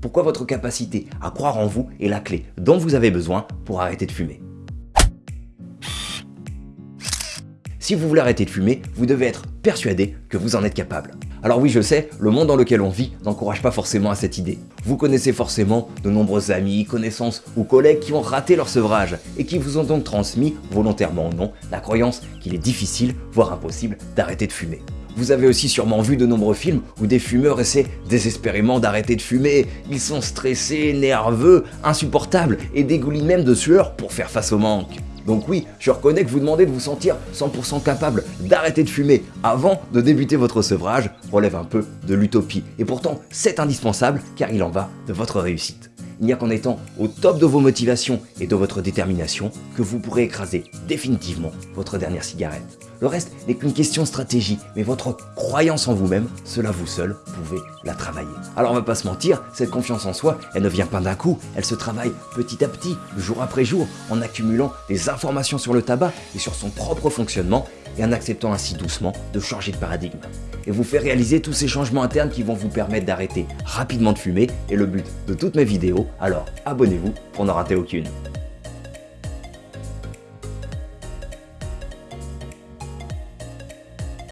pourquoi votre capacité à croire en vous est la clé dont vous avez besoin pour arrêter de fumer. Si vous voulez arrêter de fumer, vous devez être persuadé que vous en êtes capable. Alors oui, je sais, le monde dans lequel on vit n'encourage pas forcément à cette idée. Vous connaissez forcément de nombreux amis, connaissances ou collègues qui ont raté leur sevrage et qui vous ont donc transmis, volontairement ou non, la croyance qu'il est difficile, voire impossible, d'arrêter de fumer. Vous avez aussi sûrement vu de nombreux films où des fumeurs essaient désespérément d'arrêter de fumer. Ils sont stressés, nerveux, insupportables et dégoulinent même de sueur pour faire face au manque. Donc oui, je reconnais que vous demandez de vous sentir 100% capable d'arrêter de fumer avant de débuter votre sevrage relève un peu de l'utopie. Et pourtant, c'est indispensable car il en va de votre réussite. Il n'y a qu'en étant au top de vos motivations et de votre détermination que vous pourrez écraser définitivement votre dernière cigarette. Le reste n'est qu'une question de stratégie, mais votre croyance en vous-même, cela vous seul pouvez la travailler. Alors on va pas se mentir, cette confiance en soi, elle ne vient pas d'un coup, elle se travaille petit à petit, jour après jour, en accumulant des informations sur le tabac et sur son propre fonctionnement, et en acceptant ainsi doucement de changer de paradigme. Et vous faire réaliser tous ces changements internes qui vont vous permettre d'arrêter rapidement de fumer, et le but de toutes mes vidéos, alors abonnez-vous pour n'en rater aucune.